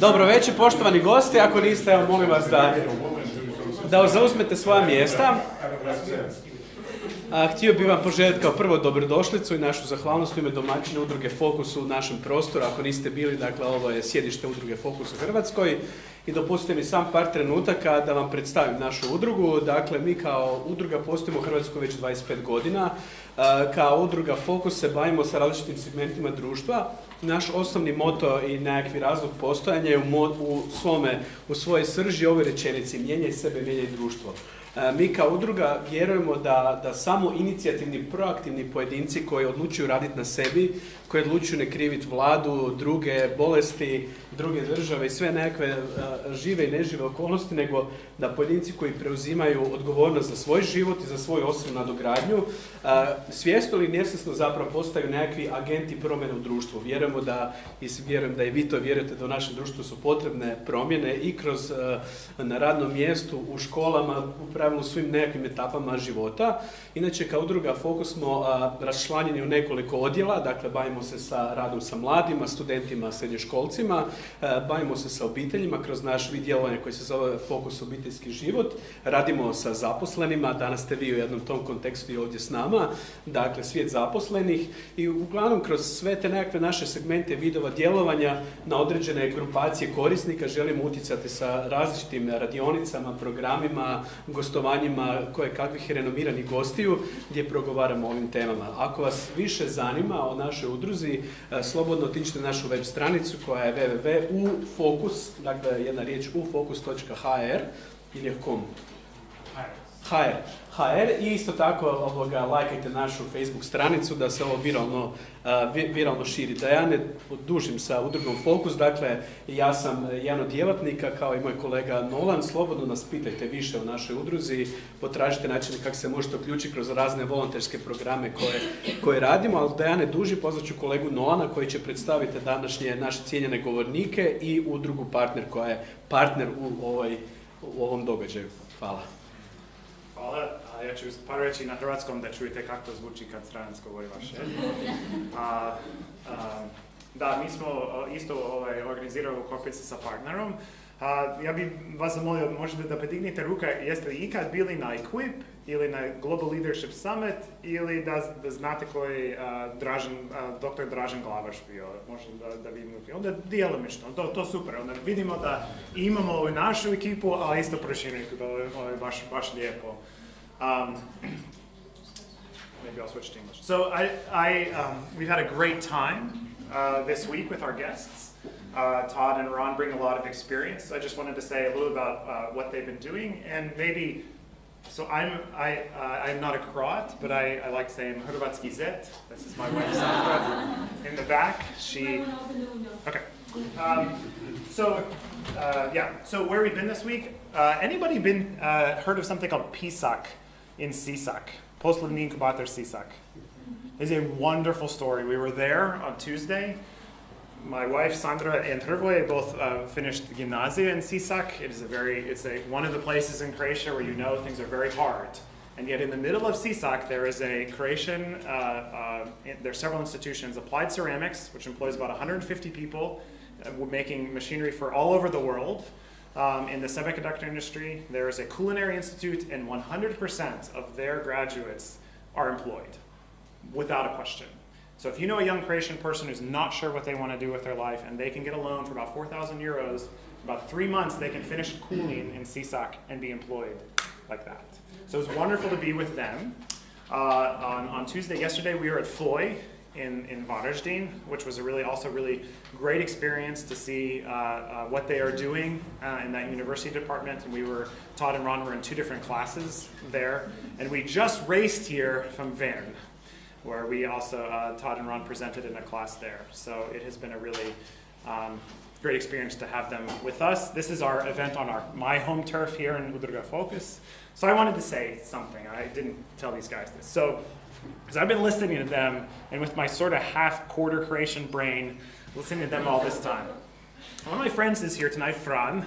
Dobro večer, poštovani gosti. Ako niste, evo, molim vas da, da zauzmete svoja mjesta. A, htio bih vam poželjeti kao prvo dobrodošlicu i našu zahvalnost u ime domaćine udruge Fokus u našem prostoru. Ako niste bili, dakle, ovo je sjedište udruge Fokus u Hrvatskoj. I dopustite mi sam par trenutaka da vam predstavim našu udrugu. Dakle, mi kao udruga postojimo u Hrvatskoj već 25 godina. Kao udruga Fokus se bavimo sa različitim segmentima društva. Naš osnovni moto i nekakvi razlog postojanja je u, u, svome, u svojoj srži ove rečenici mijenjaj sebe, mijenjaj društvo. E, mi kao udruga vjerujemo da, da samo inicijativni, proaktivni pojedinci koji odlučuju raditi na sebi, koji odlučuju ne kriviti vladu, druge bolesti, druge države i sve nekakve e, žive i nežive okolnosti, nego da pojedinci koji preuzimaju odgovornost za svoj život i za svoju osobnu nadogradnju, e, svjesno ili nesvjesno zapravo postaju nekakvi agenti promjene u društvu. Vjerujemo da, i vjerujem da i vi to vjerujete da u našem društvu su potrebne promjene i kroz na radnom mjestu, u školama, u pravilu svim nekakvim etapama života. Inače, kao udruga Fokus smo raščlanjeni u nekoliko odjela, dakle, bavimo se sa radom sa mladima, studentima, srednjoškolcima, bavimo se sa obiteljima kroz naš vid djelovanja koji se zove Fokus obiteljski život, radimo sa zaposlenima, danas ste vi u jednom tom kontekstu i ovdje s nama, dakle, svijet zaposlenih i uglavnom kroz sve te nekakve naše segmente vidova djelovanja na određene grupacije korisnika želimo utjecati sa različitim radionicama, programima, gostovanjima koje kakvih renomiranih gostiju gdje progovaramo o ovim temama. Ako vas više zanima o našoj udruzi, e, slobodno otičite na našu web stranicu koja je www u fokus, dakle jedna riječ u fokus.hr ili kom? HR. HR i isto tako ovoga, lajkajte našu Facebook stranicu da se ovo viralno, viralno širi. Da ja ne dužim sa udrugom Fokus, dakle ja sam jedan od djelatnika kao i moj kolega Nolan, slobodno nas pitajte više o našoj udruzi, potražite načine kako se možete uključiti kroz razne volonterske programe koje, koje radimo, ali da ja ne dužim, ću kolegu Nolana koji će predstaviti današnje naše cijenjene govornike i udrugu partner koja je partner u, ovoj, u ovom događaju. Hvala. Hvala. A ja ću par reći na hrvatskom da čujete kako to zvuči kad stranac govori vaše. A, a, da, mi smo isto ovaj, organizirali u Kopici sa partnerom. A, ja bih vas zamolio, možete da podignete ruka, jeste li ikad bili na Equip ili na Global Leadership Summit ili da, da znate koji a, Dražen, a, dr. Dražen Glavaš bio, možda da, da vidimo. Onda djelomično, to, to super, onda vidimo da imamo ovu našu ekipu, a isto proširenu, to je baš, baš lijepo. Um, maybe I'll switch to English. So I, I, um, we've had a great time uh, this week with our guests. Uh, Todd and Ron bring a lot of experience. I just wanted to say a little about uh, what they've been doing and maybe, so I'm, I, uh, I'm not a Croat, but I, I like saying Hrvatski zet. This is my wife Sandra in the back. She, okay. Um, so, uh, yeah, so where we've been this week, uh, anybody been, heard of something called PSAC? in Sisak, Post-Living Incubator Sisak. It's a wonderful story. We were there on Tuesday. My wife Sandra and Hrvoje both uh, finished the gymnasia in Sisak. It is a very, it's a, one of the places in Croatia where you know things are very hard. And yet in the middle of Sisak, there is a Croatian, uh, uh, there are several institutions, Applied Ceramics, which employs about 150 people, uh, making machinery for all over the world um, in the semiconductor industry. There is a culinary institute, and 100% of their graduates are employed, without a question. So if you know a young Croatian person who's not sure what they want to do with their life, and they can get a loan for about 4,000 euros, about three months they can finish cooling in Sisak and be employed like that. So it's wonderful to be with them. Uh, on, on Tuesday, yesterday, we were at FOI in, in Varaždin, which was a really also really great experience to see uh, uh, what they are doing uh, in that university department. And we were, Todd and Ron were in two different classes there. And we just raced here from Vern, where we also, uh, Todd and Ron presented in a class there. So it has been a really um, great experience to have them with us. This is our event on our my home turf here in Udruga Focus. So I wanted to say something. I didn't tell these guys this. So because I've been listening to them, and with my sort of half-quarter Croatian brain, listening to them all this time. One of my friends is here tonight, Fran.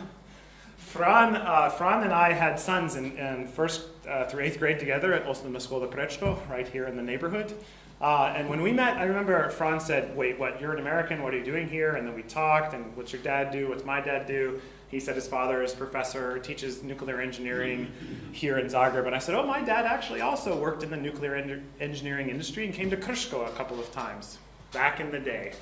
Fran, uh, Fran and I had sons in, in first uh, through eighth grade together at Osnovna Škola Prečko, right here in the neighborhood. Uh, and when we met, I remember Fran said, Wait, what? You're an American? What are you doing here? And then we talked, and what's your dad do? What's my dad do? He said his father is professor, teaches nuclear engineering here in Zagreb. And I said, Oh, my dad actually also worked in the nuclear en- engineering industry and came to Krško a couple of times back in the day.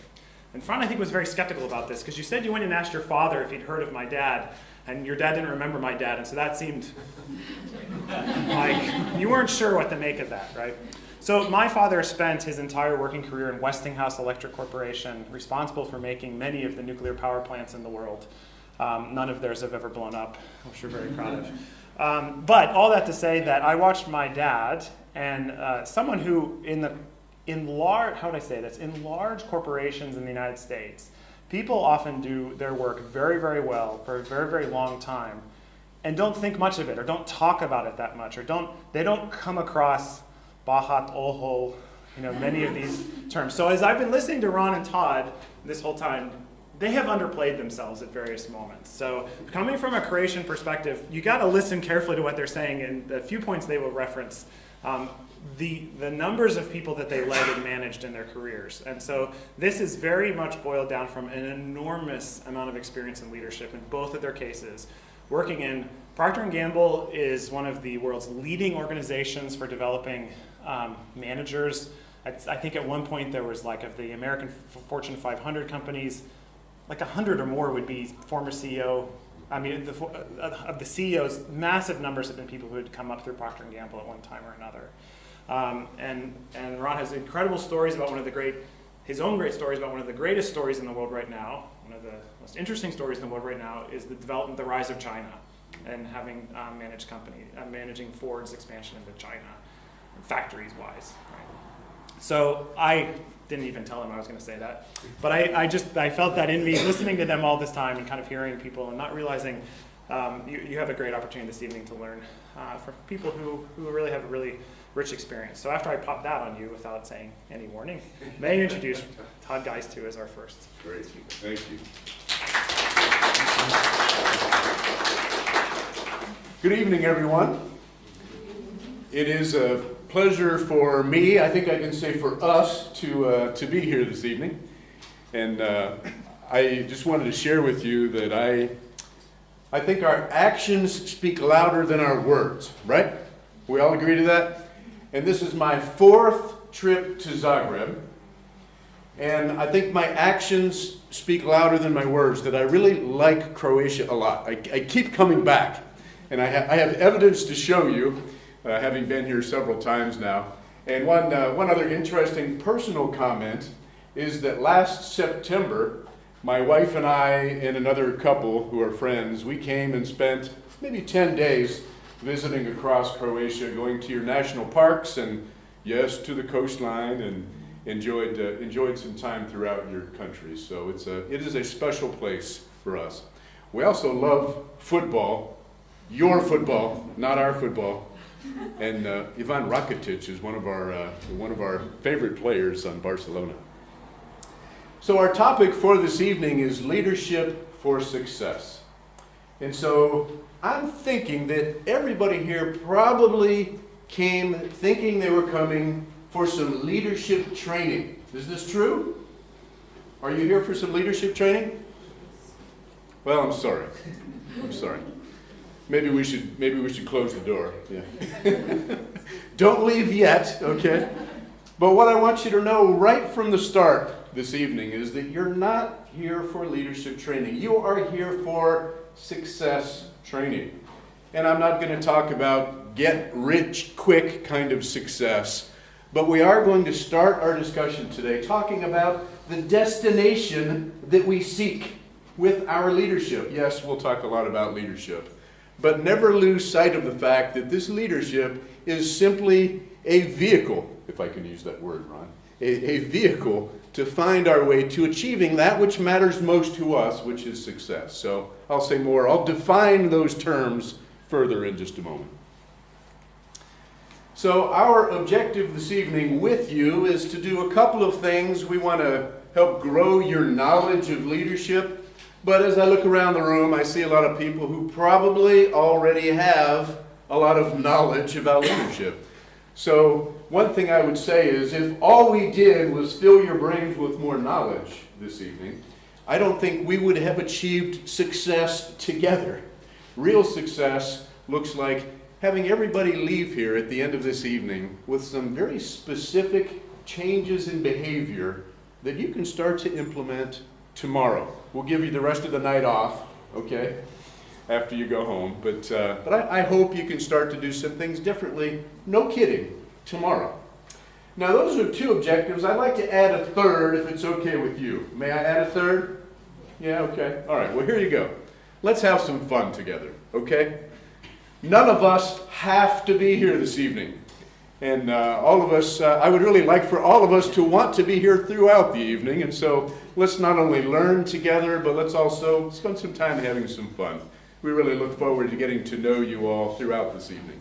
And Fran, I think, was very skeptical about this because you said you went and asked your father if he'd heard of my dad, and your dad didn't remember my dad, and so that seemed like you weren't sure what to make of that, right? So my father spent his entire working career in Westinghouse Electric Corporation, responsible for making many of the nuclear power plants in the world. Um, none of theirs have ever blown up, which we're very proud of. Um, but all that to say that I watched my dad and uh, someone who in the in large how would I say this in large corporations in the United States, people often do their work very very well for a very very long time, and don't think much of it or don't talk about it that much or don't they don't come across Bahat Oho, you know many of these terms. So as I've been listening to Ron and Todd this whole time, they have underplayed themselves at various moments. So coming from a Croatian perspective, you got to listen carefully to what they're saying and the few points they will reference. Um, the, the numbers of people that they led and managed in their careers. And so this is very much boiled down from an enormous amount of experience in leadership in both of their cases. Working in Procter & Gamble is one of the world's leading organizations for developing um, managers. I, I think at one point there was like of the American Fortune 500 companies, like 100 or more would be former CEO. I mean, the, uh, of the CEOs, massive numbers have been people who had come up through Procter & Gamble at one time or another. Um, and, and Ron has incredible stories about one of the great, his own great stories about one of the greatest stories in the world right now. One of the most interesting stories in the world right now is the development, the rise of China, and having um, managed company, uh, managing Ford's expansion into China, factories wise. Right? So I didn't even tell him I was going to say that, but I, I just I felt that in me, listening to them all this time and kind of hearing people and not realizing um, you, you have a great opportunity this evening to learn uh, from people who, who really have a really rich experience. So after I pop that on you without saying any warning, may I introduce Todd Geist as our first. Great, thank you. Good evening, everyone. It is a pleasure for me, I think I can say for us, to, uh, to be here this evening. And uh, I just wanted to share with you that I, I think our actions speak louder than our words, right? We all agree to that? And this is my fourth trip to Zagreb. And I think my actions speak louder than my words, that I really like Croatia a lot. I, I keep coming back. And I, ha I, have evidence to show you, uh, having been here several times now. And one, uh, one other interesting personal comment is that last September, my wife and I and another couple who are friends, we came and spent maybe 10 days visiting across Croatia, going to your national parks and yes, to the coastline and enjoyed, uh, enjoyed some time throughout your country. So it's a, it is a special place for us. We also love football, your football, not our football. And uh, Ivan Rakitic is one of our, uh, one of our favorite players on Barcelona. So our topic for this evening is leadership for success. And so I'm thinking that everybody here probably came thinking they were coming for some leadership training. Is this true? Are you here for some leadership training? Well, I'm sorry. I'm sorry. Maybe we should maybe we should close the door. Yeah. Don't leave yet, okay? But what I want you to know right from the start this evening is that you're not here for leadership training. You are here for success training. And I'm not going to talk about get rich quick kind of success, but we are going to start our discussion today talking about the destination that we seek with our leadership. Yes, we'll talk a lot about leadership, but never lose sight of the fact that this leadership is simply a vehicle, if I can use that word, Ron, a, a vehicle to find our way to achieving that which matters most to us, which is success. So I'll say more. I'll define those terms further in just a moment. So, our objective this evening with you is to do a couple of things. We want to help grow your knowledge of leadership. But as I look around the room, I see a lot of people who probably already have a lot of knowledge about leadership. So one thing I would say is if all we did was fill your brains with more knowledge this evening, I don't think we would have achieved success together. Real success looks like having everybody leave here at the end of this evening with some very specific changes in behavior that you can start to implement tomorrow. We'll give you the rest of the night off, okay, after you go home. But, uh, but I, I hope you can start to do some things differently, no kidding, tomorrow. Now, those are two objectives. I'd like to add a third if it's okay with you. May I add a third? Yeah, okay. All right, well, here you go. Let's have some fun together, okay? None of us have to be here this evening. And uh, all of us, uh, I would really like for all of us to want to be here throughout the evening. And so let's not only learn together, but let's also spend some time having some fun. We really look forward to getting to know you all throughout this evening.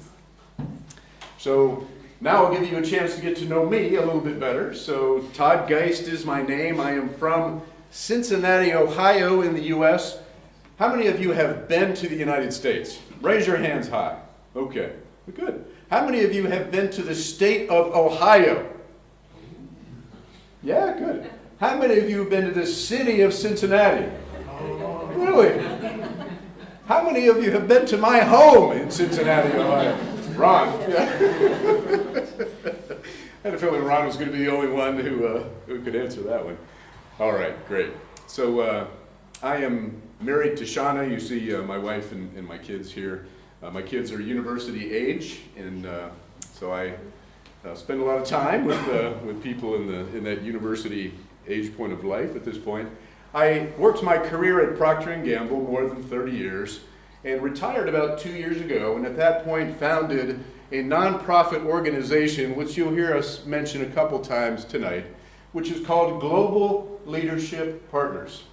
So now I'll give you a chance to get to know me a little bit better. So Todd Geist is my name. I am from Cincinnati, Ohio in the U.S. How many of you have been to the United States? Raise your hands high. Okay, good. How many of you have been to the state of Ohio? Yeah, good. How many of you have been to the city of Cincinnati? Really? How many of you have been to my home in Cincinnati, Ohio? Ron. Yeah. I had a feeling Ron was going to be the only one who, uh, who could answer that one. All right, great. So uh, I am married to Shauna. You see uh, my wife and, and, my kids here. Uh, my kids are university age, and uh, so I uh, spend a lot of time with, uh, with people in, the, in that university age point of life at this point. I worked my career at Procter & Gamble more than 30 years and retired about two years ago, and at that point founded a nonprofit organization, which you'll hear us mention a couple times tonight, which is called Global Leadership Partners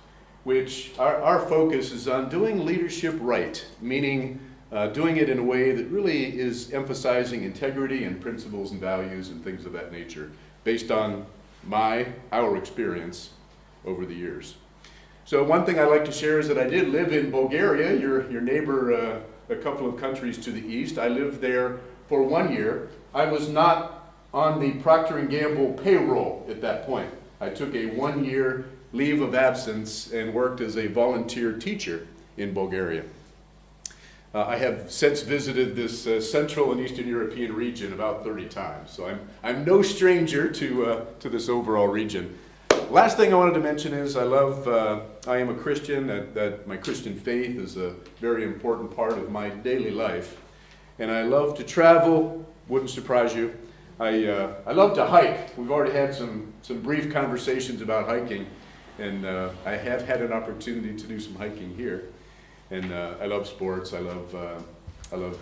which our, our focus is on doing leadership right, meaning uh, doing it in a way that really is emphasizing integrity and principles and values and things of that nature based on my, our experience over the years. So one thing I'd like to share is that I did live in Bulgaria, your, your neighbor uh, a couple of countries to the east. I lived there for one year. I was not on the Procter & Gamble payroll at that point. I took a one-year leave of absence and worked as a volunteer teacher in Bulgaria. Uh, I have since visited this uh, Central and Eastern European region about 30 times, so I'm, I'm no stranger to, uh, to this overall region. Last thing I wanted to mention is I love, uh, I am a Christian, that, that my Christian faith is a very important part of my daily life. And I love to travel, wouldn't surprise you. I, uh, I love to hike. We've already had some, some brief conversations about hiking. And uh, I have had an opportunity to do some hiking here. And uh, I love sports. I love, uh, I love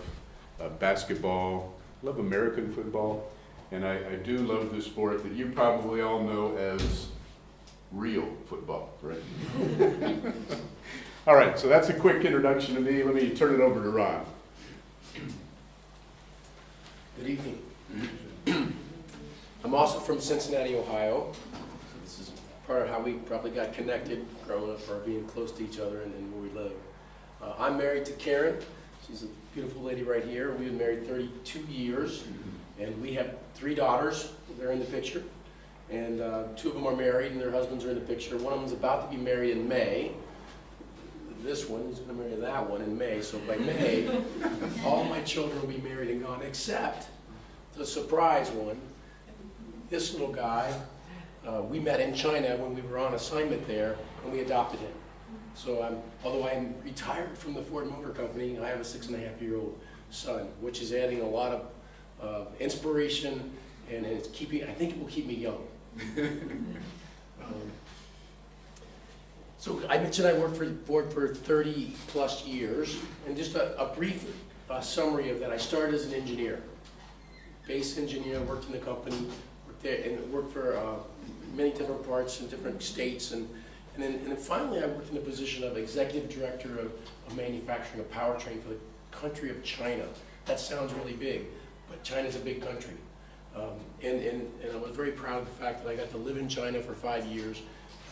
uh, basketball. I love American football. And I, I do love the sport that you probably all know as real football, right? all right, so that's a quick introduction to me. Let me turn it over to Ron. Good evening. I'm also from Cincinnati, Ohio So this is part of how we probably got connected growing up or being close to each other and, and where we live. Uh, I'm married to Karen. She's a beautiful lady right here. We've been married 32 years, and we have three daughters. They're in the picture. And uh, two of them are married, and their husbands are in the picture. One of them is about to be married in May. This one is going to marry that one in May. So by May, all my children will be married and gone, except the surprise one. This little guy uh, we met in China when we were on assignment there, and we adopted him. So I'm, although I'm retired from the Ford Motor Company, I have a six and a half year old son, which is adding a lot of uh, inspiration, and it's keeping, I think it will keep me young. um, so I mentioned I worked for Ford for 30 plus years, and just a, a brief uh, summary of that. I started as an engineer, base engineer, worked in the company, worked there, and worked for uh, many different parts in different states. And, and, then, and then finally, I worked in the position of executive director of, of manufacturing a powertrain for the country of China. That sounds really big, but China's a big country. Um, and, and, and I was very proud of the fact that I got to live in China for five years,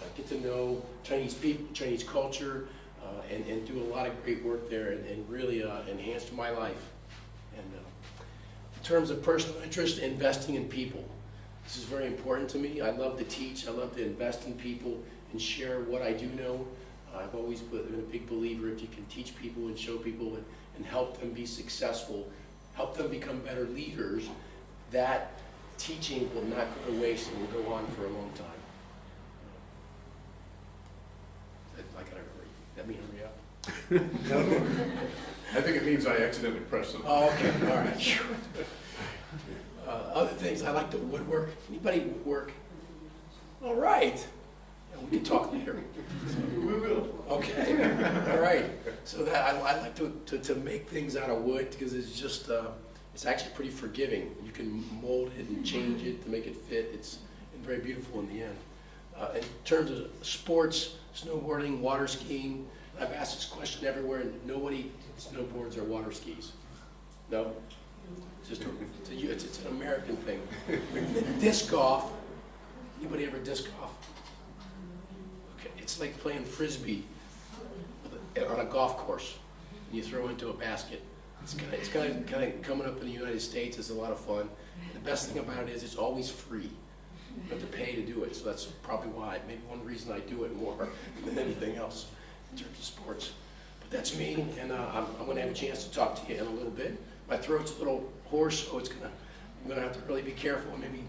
uh, get to know Chinese people, Chinese culture, uh, and, and do a lot of great work there and, and really uh, enhanced my life. And uh, terms of personal interest, investing in people. This is very important to me. I love to teach, I love to invest in people and share what I do know. I've always been a big believer if you can teach people and show people and, and help them be successful, help them become better leaders, that teaching will not go to waste and will go on for a long time. I gotta hurry. That mean hurry up? I think it means I accidentally pressed something. Oh, okay, all right. Uh, Other things, I like to woodwork. Anybody woodwork? All right. Yeah, We can talk later. We will. Okay, all right. So that, I, I like to, to, to make things out of wood because it's just, uh, it's actually pretty forgiving. You can mold it and change it to make it fit. It's very beautiful in the end. Uh, in terms of sports, snowboarding, water skiing, I've asked this question everywhere and nobody snowboards or water skis. No? It's just, a- it's, a- it's, it's an American thing. Disc golf, anybody ever disc golf? Okay, it's like playing frisbee on a golf course. And You throw into a basket. It's kind of, it's kind of, kind of coming up in the United States. It's a lot of fun. The best thing about it is it's always free. You have to pay to do it, so that's probably why, maybe one reason I do it more than anything else in terms of sports. But that's me, and uh, I'm, I'm gonna have a chance to talk to you in a little bit. My throat's a little hoarse, so it's gonna, I'm gonna have to really be careful and maybe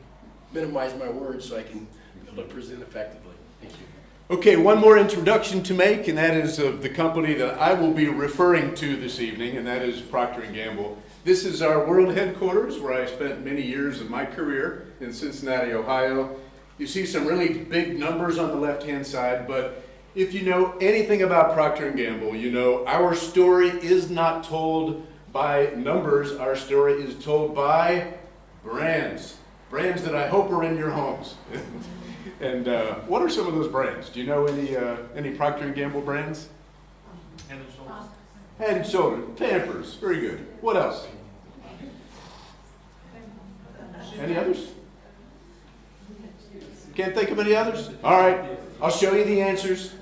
minimize my words so I can be able to present effectively. Thank you. Okay, one more introduction to make, and that is of the company that I will be referring to this evening, and that is Procter & Gamble. This is our world headquarters where I spent many years of my career in Cincinnati, Ohio. You see some really big numbers on the left-hand side, but if you know anything about Procter & Gamble, you know our story is not told by numbers, our story is told by brands. Brands that I hope are in your homes. And uh, what are some of those brands? Do you know any uh, any Procter and Gamble brands? Head and Shoulders, Head and Shoulders. Pampers, very good. What else? Any others? Can't think of any others? All right, I'll show you the answers.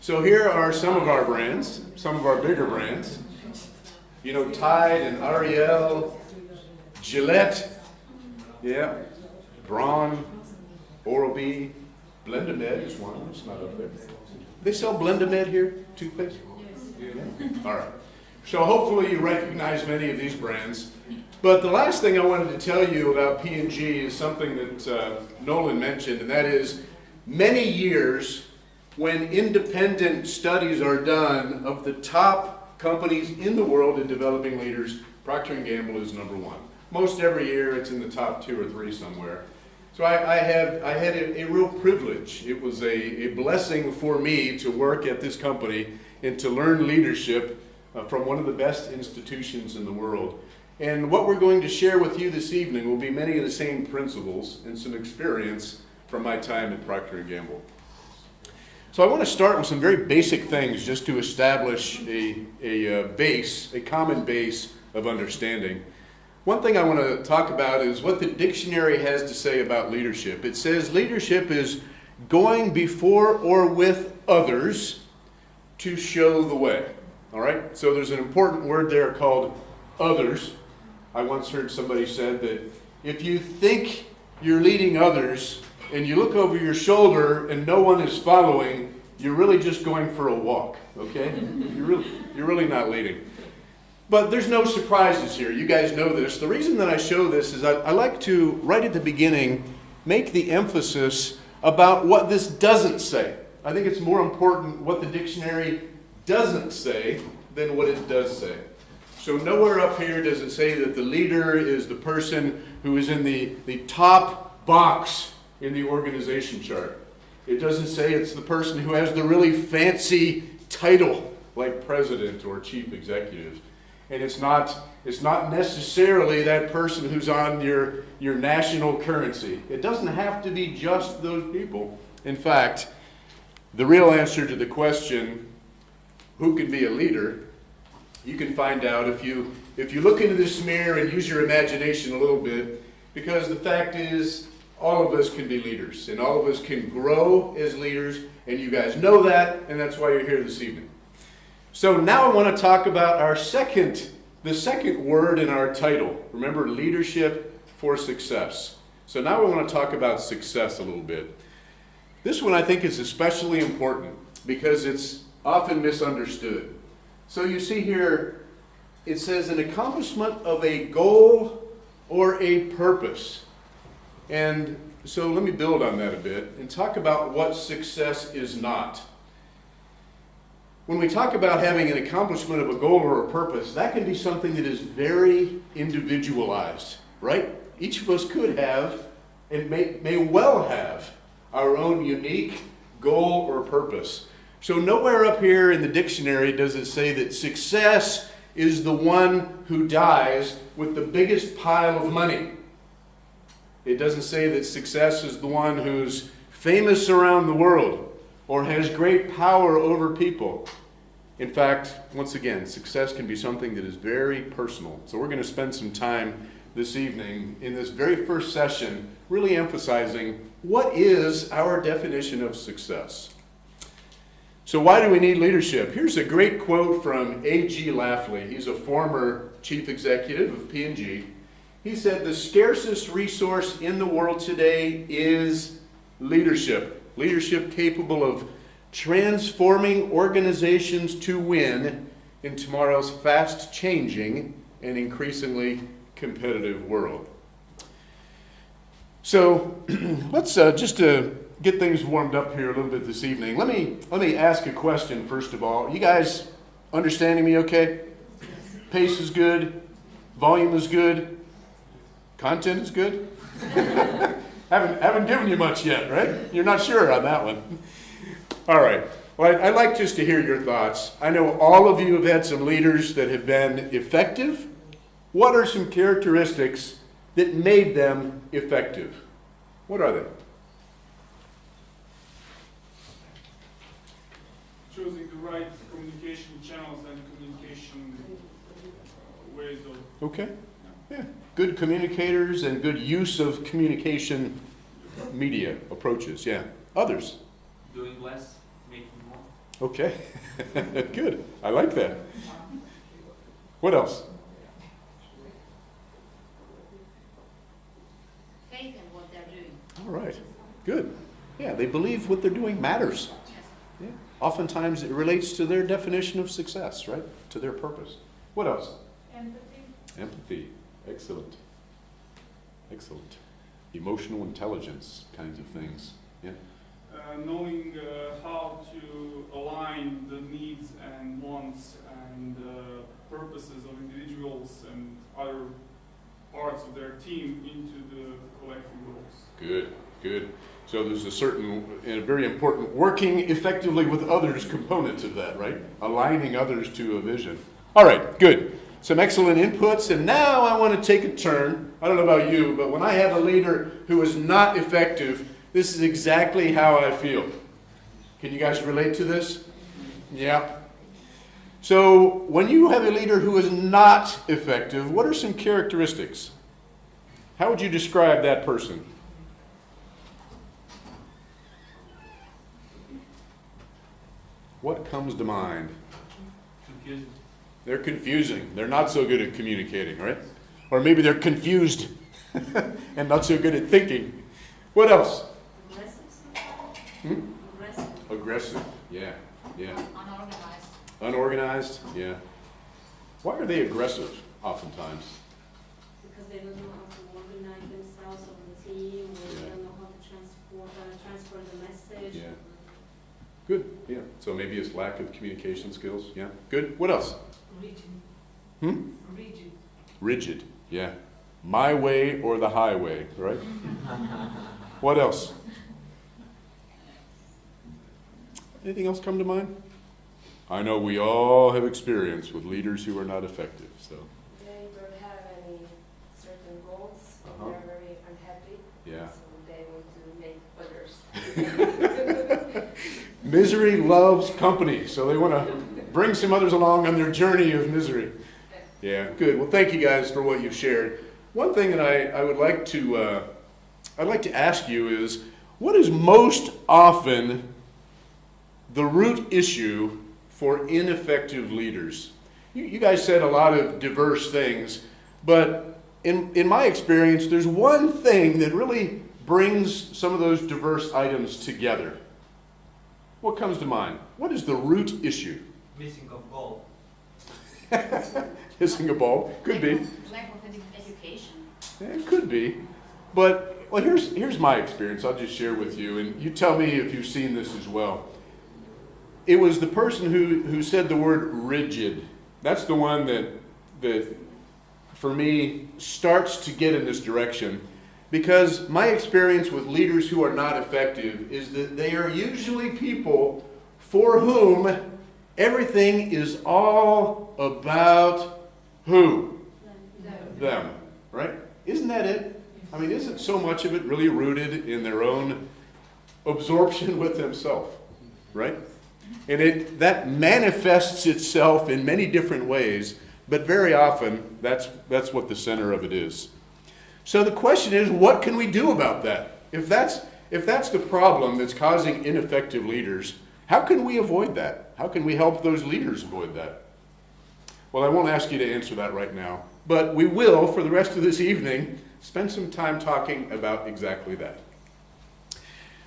So here are some of our brands, some of our bigger brands. You know, Tide and Ariel, Gillette, yeah, Braun, Oral-B, Blend-a-med is one, it's not up there. They sell Blend-a-med here, toothpaste? Yeah. All right. So hopefully you recognize many of these brands. But the last thing I wanted to tell you about P&G is something that uh, Nolan mentioned, and that is many years when independent studies are done of the top companies in the world in developing leaders, Procter & Gamble is number one. Most every year it's in the top two or three somewhere. So I, I have I had a, a real privilege. It was a, a blessing for me to work at this company and to learn leadership uh, from one of the best institutions in the world. And what we're going to share with you this evening will be many of the same principles and some experience from my time at Procter & Gamble. So I want to start with some very basic things just to establish a, a uh, base, a common base of understanding. One thing I want to talk about is what the dictionary has to say about leadership. It says leadership is going before or with others to show the way. All right? So there's an important word there called others. I once heard somebody said that if you think you're leading others and you look over your shoulder and no one is following, you're really just going for a walk, okay? You're really, you're really not leading. But there's no surprises here. You guys know this. The reason that I show this is I, I like to, right at the beginning, make the emphasis about what this doesn't say. I think it's more important what the dictionary doesn't say than what it does say. So nowhere up here does it say that the leader is the person who is in the, the top box in the organization chart. It doesn't say it's the person who has the really fancy title like president or chief executive. And it's not, it's not necessarily that person who's on your, your national currency. It doesn't have to be just those people. In fact, the real answer to the question, who can be a leader, you can find out if you, if you look into this mirror and use your imagination a little bit, because the fact is, all of us can be leaders, and all of us can grow as leaders, and you guys know that, and that's why you're here this evening. So now I want to talk about our second the second word in our title. Remember, leadership for success. So now we want to talk about success a little bit. This one I think is especially important because it's often misunderstood. So you see here, it says an accomplishment of a goal or a purpose. And so let me build on that a bit and talk about what success is not. When we talk about having an accomplishment of a goal or a purpose, that can be something that is very individualized, right? Each of us could have and may, may well have our own unique goal or purpose. So, nowhere up here in the dictionary does it say that success is the one who dies with the biggest pile of money. It doesn't say that success is the one who's famous around the world or has great power over people. In fact, once again, success can be something that is very personal. So, we're going to spend some time this evening in this very first session really emphasizing what is our definition of success. So, why do we need leadership? Here's a great quote from A.G. Lafley. He's a former chief executive of P&G. He said, The scarcest resource in the world today is leadership. Leadership capable of transforming organizations to win in tomorrow's fast changing and increasingly competitive world. So let's uh, just to get things warmed up here a little bit this evening. Let me let me ask a question first of all. You guys understanding me okay? Pace is good, volume is good, content is good. haven't haven't given you much yet, right? You're not sure on that one. All right. Well, I'd like just to hear your thoughts. I know all of you have had some leaders that have been effective. What are some characteristics that made them effective? What are they? choosing the right communication channels and communication uh, ways of Okay. Yeah. Good communicators and good use of communication media approaches. Yeah. Others. doing less, making more. Okay. good. I like that. What else? faith in what they're doing. All right. Good. Yeah, they believe what they're doing matters. Yeah. Oftentimes it relates to their definition of success, right? To their purpose. What else? Empathy. Empathy. Excellent. Excellent. Emotional intelligence kinds of things. Yeah. uh, knowing uh, how to align the needs and wants and uh, purposes of individuals and other parts of their team into the collective goals. Good. Good. So there's a certain and a very important working effectively with others component of that, right? Aligning others to a vision. All right, good. Some excellent inputs, and now I want to take a turn. I don't know about you, but when I have a leader who is not effective, this is exactly how I feel. Can you guys relate to this? Yeah. So, when you have a leader who is not effective, what are some characteristics? How would you describe that person? What comes to mind? They're confusing. They're not so good at communicating, right? Or maybe they're confused and not so good at thinking. What else? Aggressive. Hmm? Aggressive. Aggressive. Yeah. Yeah. Unorganized. Unorganized. Yeah. Why are they aggressive oftentimes? Because they don't know how to organize themselves on the team, or Yeah. they don't know how to transport, uh, transfer the message. Yeah. Good. Yeah. So maybe it's lack of communication skills. Yeah. Good. What else? Rigid. Hmm? Rigid. Rigid. Yeah. My way or the highway, right? what else? Anything else come to mind? I know we all have experience with leaders who are not effective, so They don't have any certain goals, Uh-huh. they're very unhappy, yeah. so they want to make others. Misery loves company, so they want to bring some others along on their journey of misery. Yeah, good. Well, thank you guys for what you've shared. One thing that I, I would like to uh, I'd like to ask you is, what is most often the root issue for ineffective leaders? You, you guys said a lot of diverse things, but in, in my experience, there's one thing that really brings some of those diverse items together. What comes to mind? What is the root issue? Missing of goal. Missing a ball, Could be. Lack of- Lack of education. It could be. But, well, here's, here's my experience. I'll just share with you, and you tell me if you've seen this as well. It was the person who, who said the word rigid. That's the one that, that, for me, starts to get in this direction. Because my experience with leaders who are not effective is that they are usually people for whom everything is all about who? them, right? Isn't that it? I mean, isn't so much of it really rooted in their own absorption with themselves, right? And it that manifests itself in many different ways, but very often that's that's what the center of it is. So the question is, what can we do about that? If that's if that's the problem that's causing ineffective leaders, how can we avoid that? How can we help those leaders avoid that? Well, I won't ask you to answer that right now, but we will, for the rest of this evening, spend some time talking about exactly that.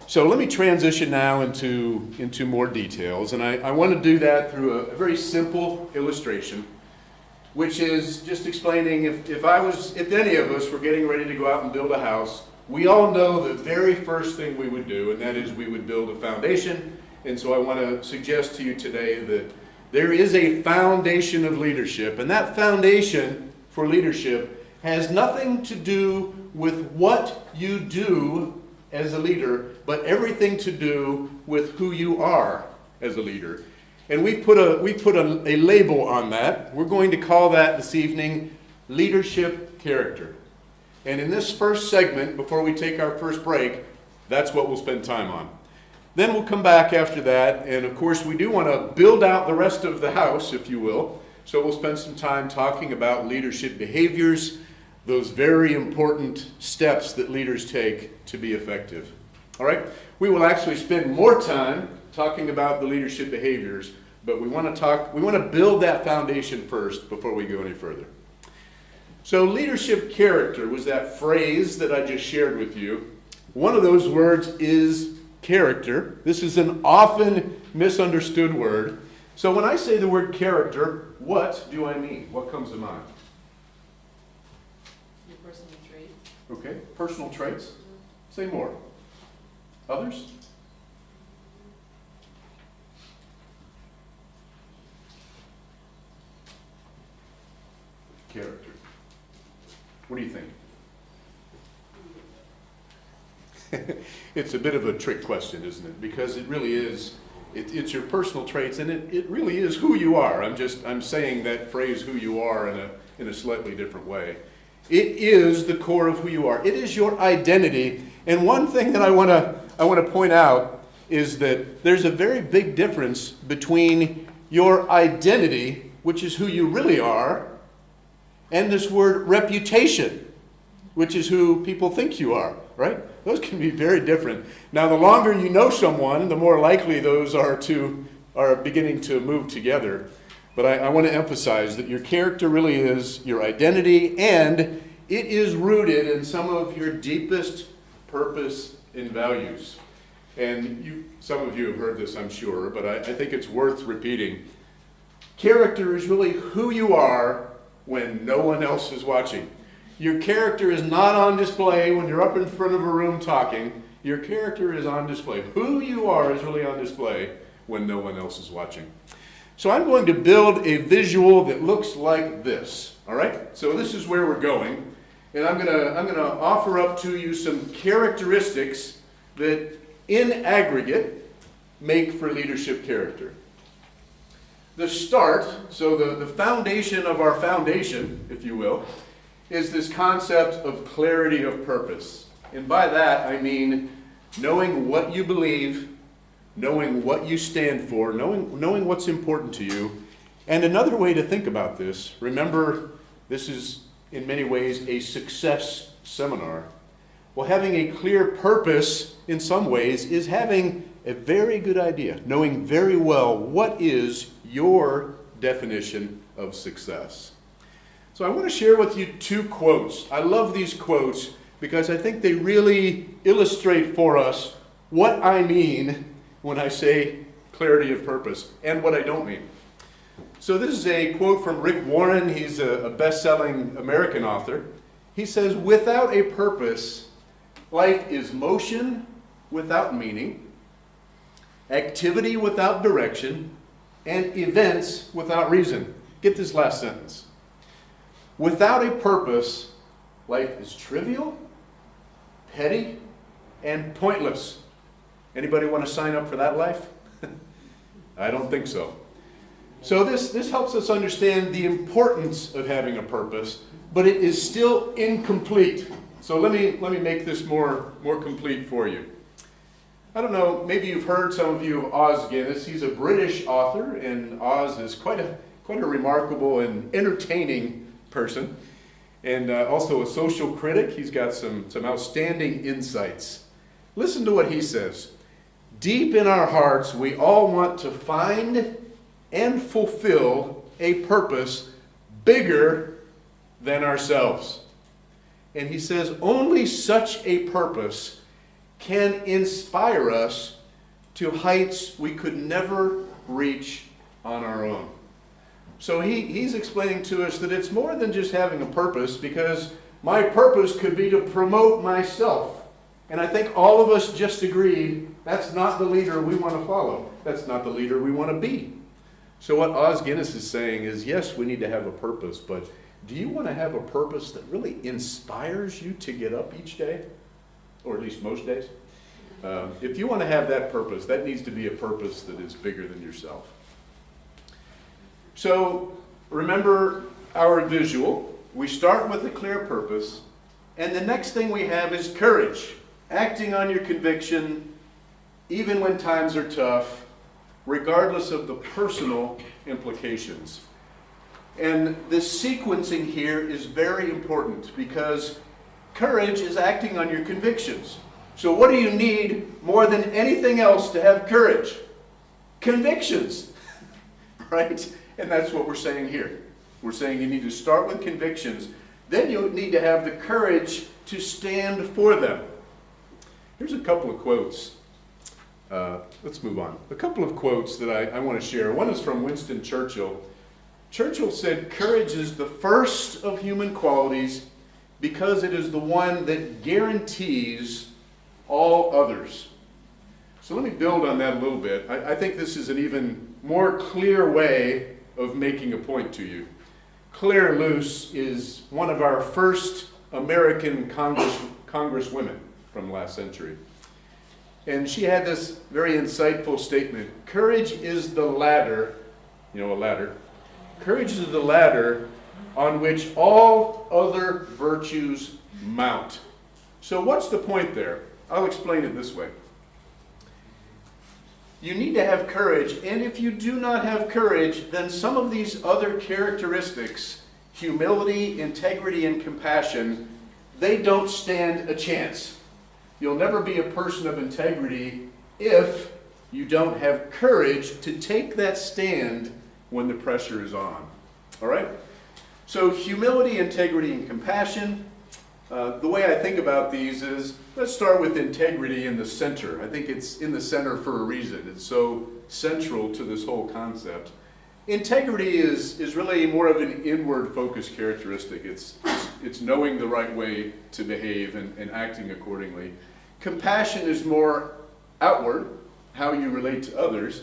So let me transition now into, into more details, and I, I want to do that through a, a very simple illustration, which is just explaining if, if I was, if any of us were getting ready to go out and build a house, we all know the very first thing we would do, and that is we would build a foundation. And so I want to suggest to you today that there is a foundation of leadership, and that foundation for leadership has nothing to do with what you do as a leader, but everything to do with who you are as a leader. And we put a we put a, a label on that. We're going to call that this evening leadership character. And in this first segment, before we take our first break, that's what we'll spend time on. Then we'll come back after that, and of course, we do want to build out the rest of the house, if you will. So we'll spend some time talking about leadership behaviors, those very important steps that leaders take to be effective. All right? We will actually spend more time talking about the leadership behaviors, but we want to talk, we want to build that foundation first before we go any further. So, leadership character was that phrase that I just shared with you. One of those words is character. This is an often misunderstood word. So, when I say the word character, what do I mean? What comes to mind? Your personal traits. Okay, personal traits. Mm-hmm. Say more. Others? Character. What do you think? it's a bit of a trick question, isn't it? Because it really is, it, it's your personal traits, and it, it really is who you are. I'm just, I'm saying that phrase, who you are, in a, in a slightly different way. It is the core of who you are. It is your identity. And one thing that I want to I want to point out is that there's a very big difference between your identity, which is who you really are, and this word reputation, which is who people think you are, right? Those can be very different. Now, the longer you know someone, the more likely those are to are beginning to move together. But I, I want to emphasize that your character really is your identity, and it is rooted in some of your deepest purpose and values. And you, some of you have heard this, I'm sure, but I, I think it's worth repeating. Character is really who you are when no one else is watching. Your character is not on display when you're up in front of a room talking. Your character is on display. Who you are is really on display when no one else is watching. So I'm going to build a visual that looks like this. All right? So this is where we're going. And I'm going to I'm to offer up to you some characteristics that in aggregate make for leadership character. The start, so the, the foundation of our foundation, if you will, is this concept of clarity of purpose. And by that I mean knowing what you believe, knowing what you stand for, knowing, knowing what's important to you. And another way to think about this, remember, this is in many ways a success seminar. Well, having a clear purpose in some ways is having a very good idea, knowing very well what is your definition of success. So I want to share with you two quotes. I love these quotes because I think they really illustrate for us what I mean when I say clarity of purpose and what I don't mean. So this is a quote from Rick Warren. He's a, best-selling American author. He says, without a purpose, life is motion without meaning, activity without direction, and events without reason. Get this last sentence. Without a purpose, life is trivial, petty, and pointless. Anybody want to sign up for that life? I don't think so. So this, this helps us understand the importance of having a purpose, but it is still incomplete. So let me, let me make this more, more complete for you. I don't know, maybe you've heard some of you of Os Guinness. He's a British author, and Os is quite a, quite a remarkable and entertaining person, and uh, also a social critic. He's got some, some outstanding insights. Listen to what he says. Deep in our hearts, we all want to find and fulfill a purpose bigger than ourselves. And he says, only such a purpose can inspire us to heights we could never reach on our own. So he, he's explaining to us that it's more than just having a purpose because my purpose could be to promote myself. And I think all of us just agreed that's not the leader we want to follow. That's not the leader we want to be. So what Os Guinness is saying is, yes, we need to have a purpose, but do you want to have a purpose that really inspires you to get up each day? Or at least most days? Um, if you want to have that purpose, that needs to be a purpose that is bigger than yourself. So remember our visual. We start with a clear purpose, and the next thing we have is courage, acting on your conviction even when times are tough, regardless of the personal implications. And this sequencing here is very important because courage is acting on your convictions. So what do you need more than anything else to have courage? Convictions, right? And that's what we're saying here. We're saying you need to start with convictions. Then you need to have the courage to stand for them. Here's a couple of quotes. Uh, let's move on. A couple of quotes that I, I want to share. One is from Winston Churchill. Churchill said, Courage is the first of human qualities because it is the one that guarantees all others. So let me build on that a little bit. I, I think this is an even more clear way of making a point to you. Clare Luce is one of our first American Congress, Congresswomen from last century. And she had this very insightful statement Courage is the ladder, you know, a ladder. Courage is the ladder on which all other virtues mount. So, what's the point there? I'll explain it this way. You need to have courage, and if you do not have courage, then some of these other characteristics humility, integrity, and compassion they don't stand a chance. You'll never be a person of integrity if you don't have courage to take that stand when the pressure is on. All right? So, humility, integrity, and compassion. Uh, the way I think about these is let's start with integrity in the center. I think it's in the center for a reason. It's so central to this whole concept. Integrity is, is really more of an inward focused characteristic. It's, it's, it's knowing the right way to behave and, and acting accordingly. Compassion is more outward, how you relate to others.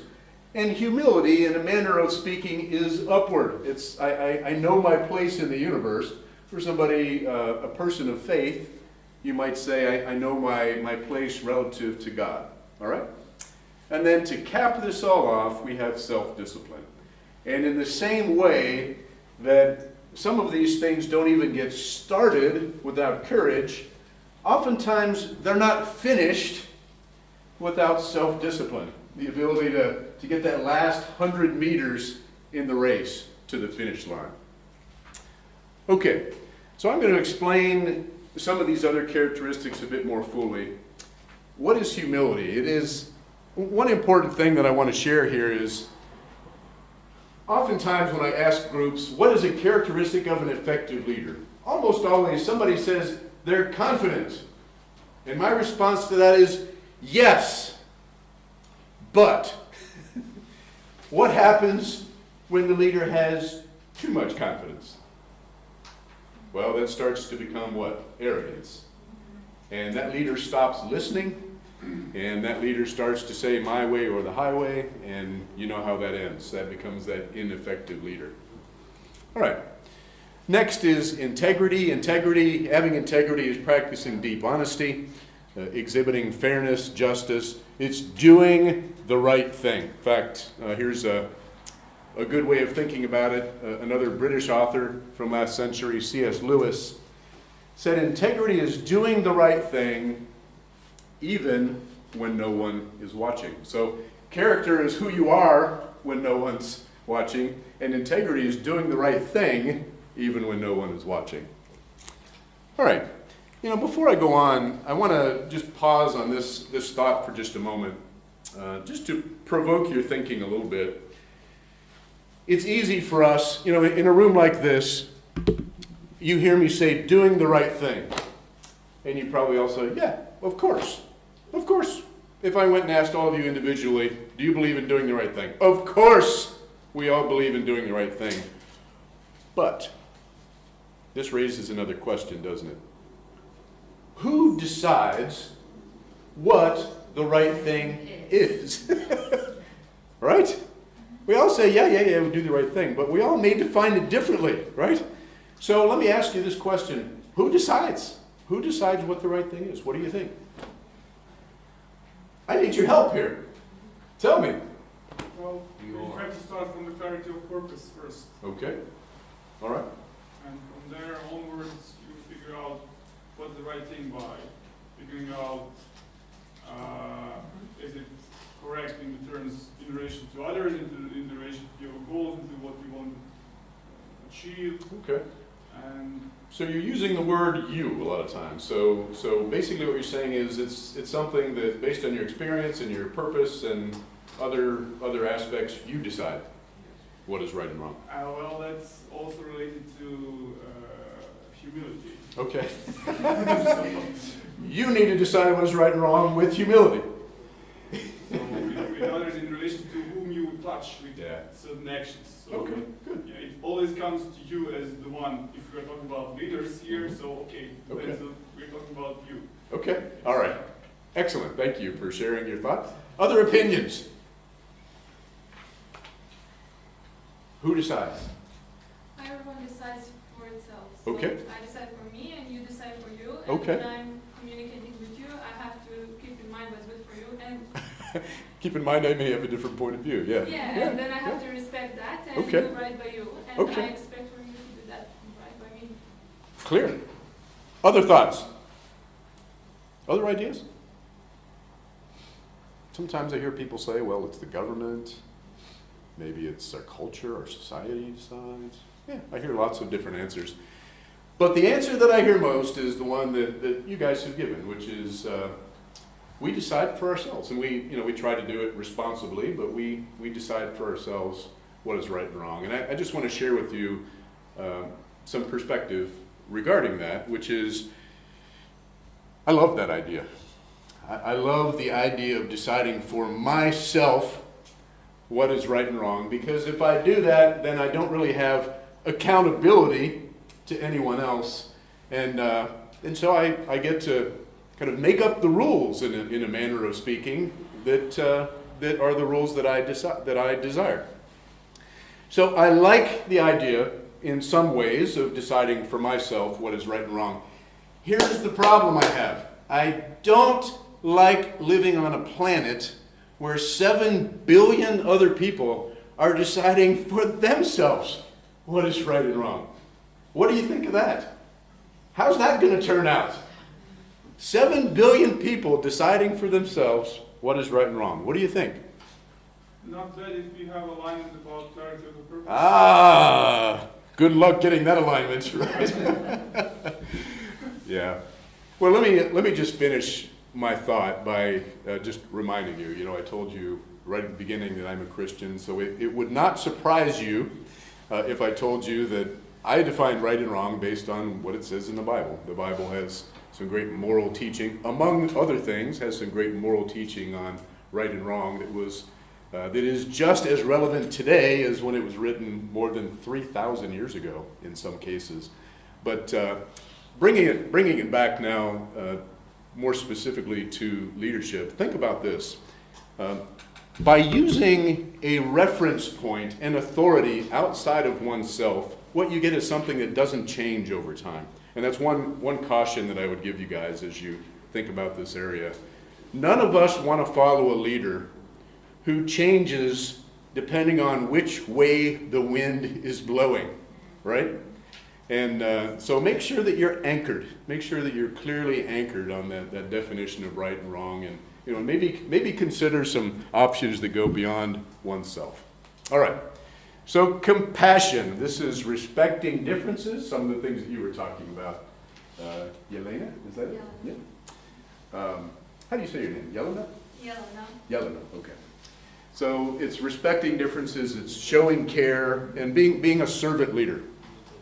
And humility, in a manner of speaking, is upward. It's I, I, I know my place in the universe. For somebody, uh, a person of faith, you might say, I, I know my, my place relative to God. All right? And then to cap this all off, we have self discipline. And in the same way that some of these things don't even get started without courage, oftentimes they're not finished without self discipline. The ability to, to get that last hundred meters in the race to the finish line. Okay, so I'm going to explain some of these other characteristics a bit more fully. What is humility? It is one important thing that I want to share here is oftentimes when I ask groups, what is a characteristic of an effective leader? Almost always somebody says they're confident. And my response to that is yes, but what happens when the leader has too much confidence? Well, that starts to become what? Arrogance. And that leader stops listening, and that leader starts to say my way or the highway, and you know how that ends. That becomes that ineffective leader. All right. Next is integrity. Integrity, having integrity is practicing deep honesty, uh, exhibiting fairness, justice. It's doing the right thing. In fact, uh, here's a, a good way of thinking about it. Uh, another British author from last century, C.S. Lewis, said integrity is doing the right thing even when no one is watching. So character is who you are when no one's watching, and integrity is doing the right thing even when no one is watching. All right. You know, before I go on, I want to just pause on this, this thought for just a moment, uh, just to provoke your thinking a little bit. It's easy for us, you know, in a room like this, you hear me say, doing the right thing. And you probably all say, yeah, of course. Of course. If I went and asked all of you individually, do you believe in doing the right thing? Of course we all believe in doing the right thing. But this raises another question, doesn't it? Who decides what the right thing is? right? We all say, yeah, yeah, yeah, we do the right thing, but we all may define it differently, right? So let me ask you this question Who decides? Who decides what the right thing is? What do you think? I need your help here. Tell me. Well, we try to start from the clarity of purpose first, Okay. All right. and from there onwards, you figure out what's the right thing by figuring out uh, is it correct in the terms in relation to others, in, the, in relation to your goals, into what you want to achieve, Okay. and So you're using the word you a lot of times. So so basically what you're saying is it's it's something that based on your experience and your purpose and other other aspects you decide what is right and wrong. uh, well, that's also related to uh, humility. Okay. you need to decide what is right and wrong with humility. So with, with others in relation to whom you touch with Yeah. certain actions. So Okay, good. yeah, it always comes to you as the one. If we're talking about leaders here, so okay, Mm-hmm. Okay. so we're talking about you. Okay. All right. Excellent. Thank you for sharing your thoughts. Other opinions? Who decides? Everyone decides for itself. So Okay. I decide for me and you decide for you. And Okay. when I'm communicating with you, I have to keep in mind what's good for you. And Keep in mind I may have a different point of view. Yeah. yeah, and then I have to respect that and Okay. do right by you. And Okay. I expect from you to do that right by me. Clear. Other thoughts? Other ideas? Sometimes I hear people say, well, it's the government, maybe it's our culture, our society decides. Yeah, I hear lots of different answers. But the answer that I hear most is the one that, that you guys have given, which is uh, we decide for ourselves. And we, you know, we try to do it responsibly, but we, we decide for ourselves what is right and wrong. And I, I just want to share with you uh, some perspective regarding that, which is I love that idea. I, I love the idea of deciding for myself what is right and wrong because if I do that, then I don't really have accountability to anyone else. And, uh, and so I, I get to kind of make up the rules in a, in a manner of speaking that, uh, that are the rules that I, that I desire. So I like the idea in some ways of deciding for myself what is right and wrong. Here's the problem I have I don't like living on a planet where 7 billion other people are deciding for themselves what is right and wrong. What do you think of that? How's that going to turn out? 7 billion people deciding for themselves what is right and wrong. What do you think? Not bad if we have alignment about clarity of the purpose. Ah, good luck getting that alignment right. yeah. Well, let me let me just finish my thought by uh, just reminding you. You know, I told you right at the beginning that I'm a Christian, so it, it would not surprise you uh, if I told you that I define right and wrong based on what it says in the Bible. The Bible has some great moral teaching, among other things, has some great moral teaching on right and wrong that was uh, that is just as relevant today as when it was written more than 3,000 years ago in some cases. But uh, bringing it bringing it back now, uh, more specifically to leadership, think about this. Um, by using a reference point and authority outside of oneself, what you get is something that doesn't change over time. And that's one, one caution that I would give you guys as you think about this area. None of us want to follow a leader who changes depending on which way the wind is blowing, right? And uh, so make sure that you're anchored. Make sure that you're clearly anchored on that, that definition of right and wrong and you know, maybe, maybe consider some options that go beyond oneself. All right. So compassion. This is respecting differences. Some of the things that you were talking about. Uh, Yelena, is that it? Yeah. Um, how do you say your name? Yelena? Yelena. Yelena. Okay. So it's respecting differences. It's showing care and being being a servant leader.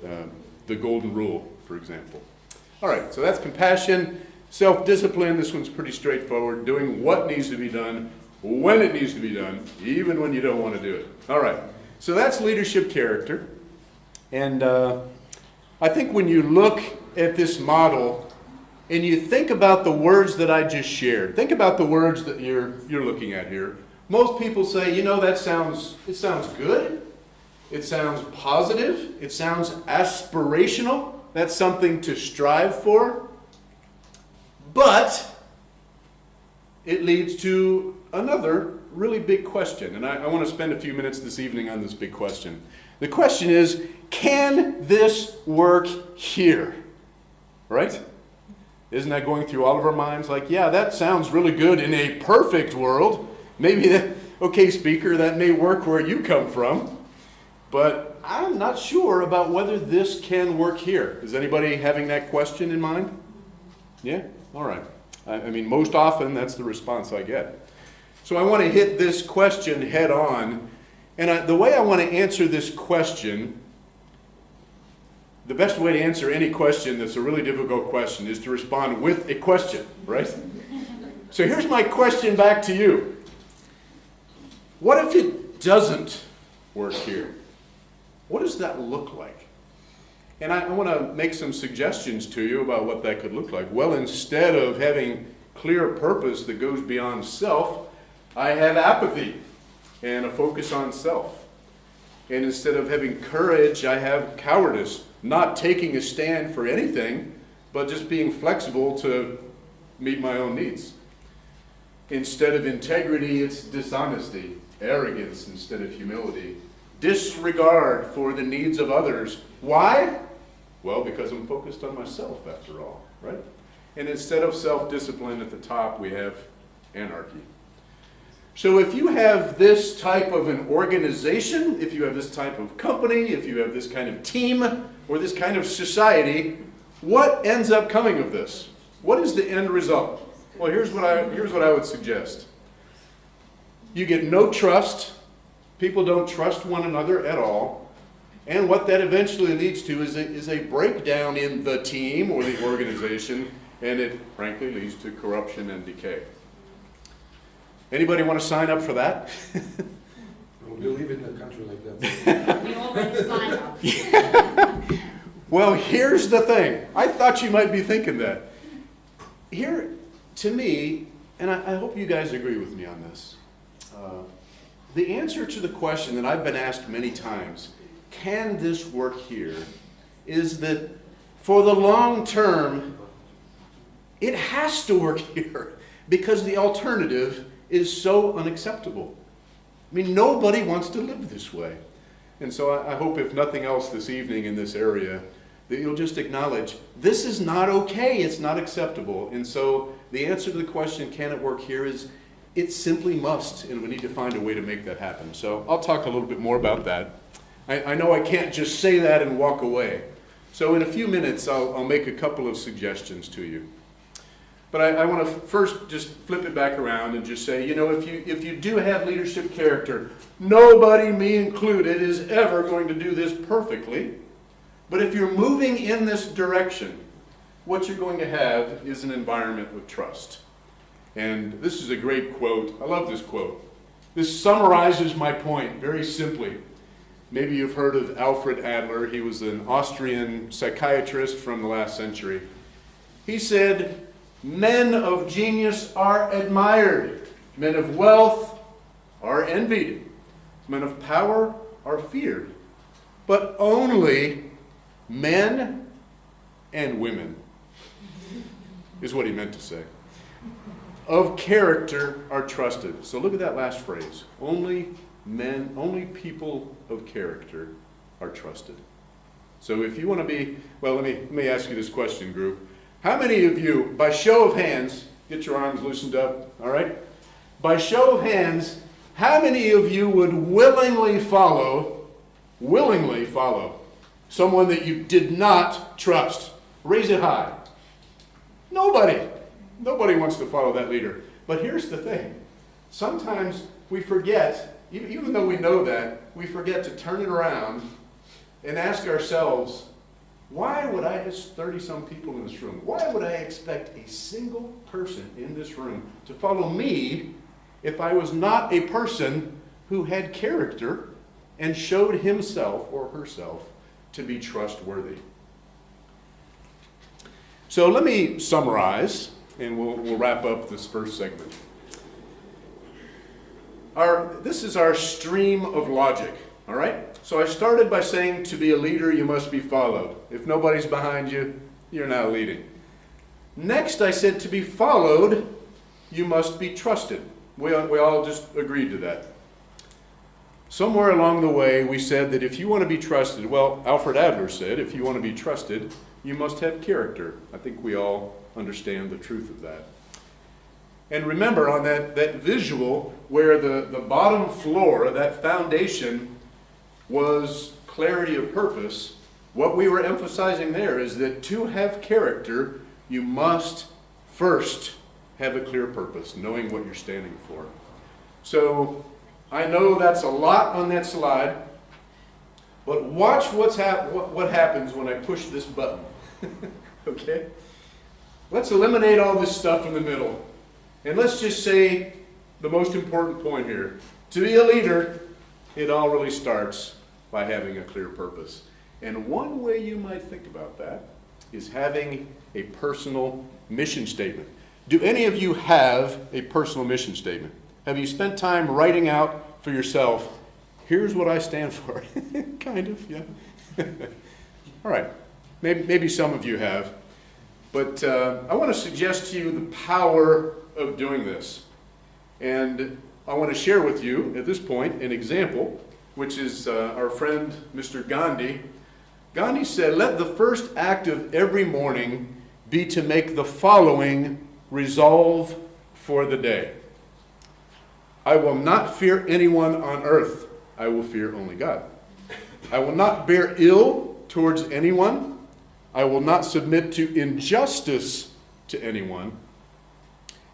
Uh, the golden rule, for example. All right. So that's compassion. Self-discipline, this one's pretty straightforward. Doing what needs to be done, when it needs to be done, even when you don't want to do it. All right. So that's leadership character. And uh, I think when you look at this model and you think about the words that I just shared, think about the words that you're, you're looking at here. Most people say, you know, that sounds, it sounds good. It sounds positive. It sounds aspirational. That's something to strive for. But it leads to another really big question. And I, I want to spend a few minutes this evening on this big question. The question is can this work here? Right? Isn't that going through all of our minds? Like, yeah, that sounds really good in a perfect world. Maybe that, okay, speaker, that may work where you come from. But I'm not sure about whether this can work here. Is anybody having that question in mind? Yeah? All right. I, I mean, most often that's the response I get. So I want to hit this question head on. And I, the way I want to answer this question, the best way to answer any question that's a really difficult question is to respond with a question, right? so here's my question back to you What if it doesn't work here? What does that look like? And I, I want to make some suggestions to you about what that could look like. Well, instead of having clear purpose that goes beyond self, I have apathy and a focus on self. And instead of having courage, I have cowardice, not taking a stand for anything, but just being flexible to meet my own needs. Instead of integrity, it's dishonesty, arrogance instead of humility, disregard for the needs of others. Why? Well, because I'm focused on myself, after all, right? And instead of self discipline at the top, we have anarchy. So if you have this type of an organization, if you have this type of company, if you have this kind of team, or this kind of society, what ends up coming of this? What is the end result? Well, here's what I, here's what I would suggest. You get no trust. People don't trust one another at all. And what that eventually leads to is a, is a breakdown in the team or the organization, and it frankly leads to corruption and decay. Anybody want to sign up for that? We live in a country like that. We already signed up. Well, here's the thing. I thought you might be thinking that. Here, to me, and I, I hope you guys agree with me on this, uh, the answer to the question that I've been asked many times can this work here is that for the long term, it has to work here because the alternative is so unacceptable. I mean, nobody wants to live this way. And so I, I hope, if nothing else this evening in this area, that you'll just acknowledge this is not okay, it's not acceptable. And so the answer to the question, can it work here, is it simply must, and we need to find a way to make that happen. So I'll talk a little bit more about that. I, I know I can't just say that and walk away. So in a few minutes, I'll, I'll make a couple of suggestions to you. But I, I want to first just flip it back around and just say, you know, if you, if you do have leadership character, nobody, me included, is ever going to do this perfectly. But if you're moving in this direction, what you're going to have is an environment of trust. And this is a great quote. I love this quote. This summarizes my point very simply. Maybe you've heard of Alfred Adler. He was an Austrian psychiatrist from the last century. He said, Men of genius are admired, men of wealth are envied, men of power are feared, but only men and women, is what he meant to say. Of character are trusted. So look at that last phrase. Only men, only people of character are trusted. So if you want to be, well, let me, let me ask you this question, group. How many of you, by show of hands, get your arms loosened up, all right? By show of hands, how many of you would willingly follow, willingly follow someone that you did not trust? Raise it high. Nobody. Nobody wants to follow that leader. But here's the thing. Sometimes we forget, even though we know that, we forget to turn it around and ask ourselves, why would I, there's 30 some people in this room, why would I expect a single person in this room to follow me if I was not a person who had character and showed himself or herself to be trustworthy? So let me summarize, and we'll, we'll wrap up this first segment. Our, this is our stream of logic, all right? So I started by saying to be a leader, you must be followed. If nobody's behind you, you're not leading. Next, I said to be followed, you must be trusted. We, we all just agreed to that. Somewhere along the way, we said that if you want to be trusted, well, Alfred Adler said, if you want to be trusted, you must have character. I think we all understand the truth of that. And remember on that, that visual where the, the bottom floor, that foundation, was clarity of purpose, what we were emphasizing there is that to have character, you must first have a clear purpose, knowing what you're standing for. So I know that's a lot on that slide, but watch what's hap- what, what happens when I push this button. okay? Let's eliminate all this stuff in the middle. And let's just say the most important point here. To be a leader, it all really starts by having a clear purpose. And one way you might think about that is having a personal mission statement. Do any of you have a personal mission statement? Have you spent time writing out for yourself, here's what I stand for? kind of, yeah. All right. Maybe, maybe some of you have. But uh, I want to suggest to you the power of doing this. And I want to share with you at this point an example, which is uh, our friend Mr. Gandhi. Gandhi said, Let the first act of every morning be to make the following resolve for the day I will not fear anyone on earth, I will fear only God. I will not bear ill towards anyone. I will not submit to injustice to anyone.